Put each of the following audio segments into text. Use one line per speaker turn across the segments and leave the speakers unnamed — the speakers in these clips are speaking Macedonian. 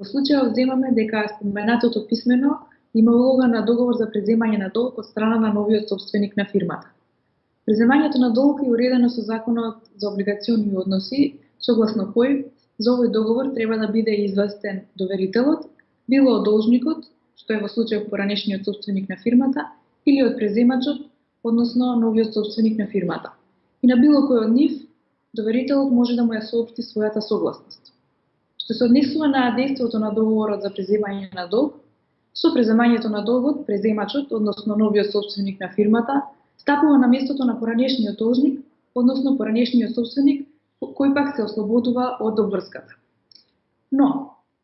Во случајот земаме дека споменатото писмено има улога на договор за преземање на долг од страна на новиот собственик на фирмата. Преземањето на долг е уредено со Законот за облигациони односи, согласно кој за овој договор треба да биде известен доверителот, било од должникот, што е во случај поранешниот собственик на фирмата, или од преземачот, односно новиот собственик на фирмата. И на било кој од нив, доверителот може да му ја соопшти својата согласност. Што се однесува на действото на договорот за преземање на долг, Со преземањето на долгот, преземачот, односно новиот собственик на фирмата, стапува на местото на поранешниот должник, односно поранешниот собственик, кој пак се ослободува од обврската. Но,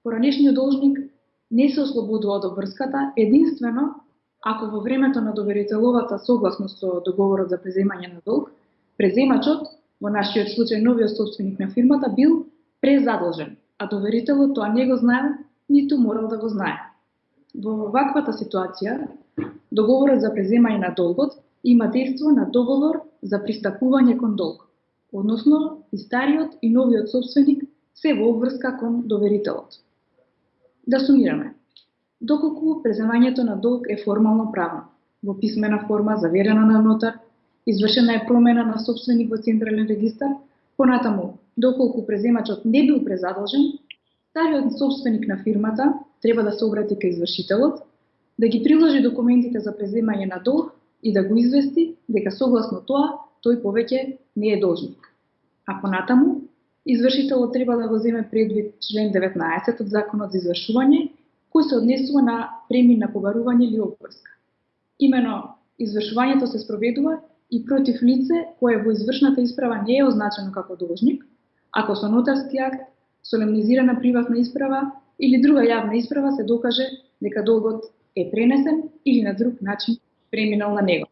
поранешниот должник не се ослободува од обврската единствено ако во времето на доверителовата согласност со договорот за преземање на долг, преземачот, во нашиот случај новиот собственик на фирмата, бил презадолжен, а доверителот тоа не го знаел, ниту морал да го знае. Во ваквата ситуација, договорот за преземање на долгот има дејство на договор за пристапување кон долг, односно и стариот и новиот собственик се во обврска кон доверителот. Да сумираме. Доколку преземањето на долг е формално правно, во писмена форма, заверена на нотар, извршена е промена на собственик во Централен регистар, понатаму, доколку преземачот не бил презадолжен, стариот собственик на фирмата треба да се обрати кај извршителот, да ги приложи документите за преземање на долг и да го извести дека согласно тоа тој повеќе не е должник. А понатаму, извршителот треба да го земе предвид член 19 од Законот за извршување, кој се однесува на премин на побарување или обврска. Имено, извршувањето се спроведува и против лице кое во извршната исправа не е означено како должник, ако со нотарски акт, солемнизирана приватна исправа или друга јавна исправа се докаже дека долгот е пренесен или на друг начин преминал на него.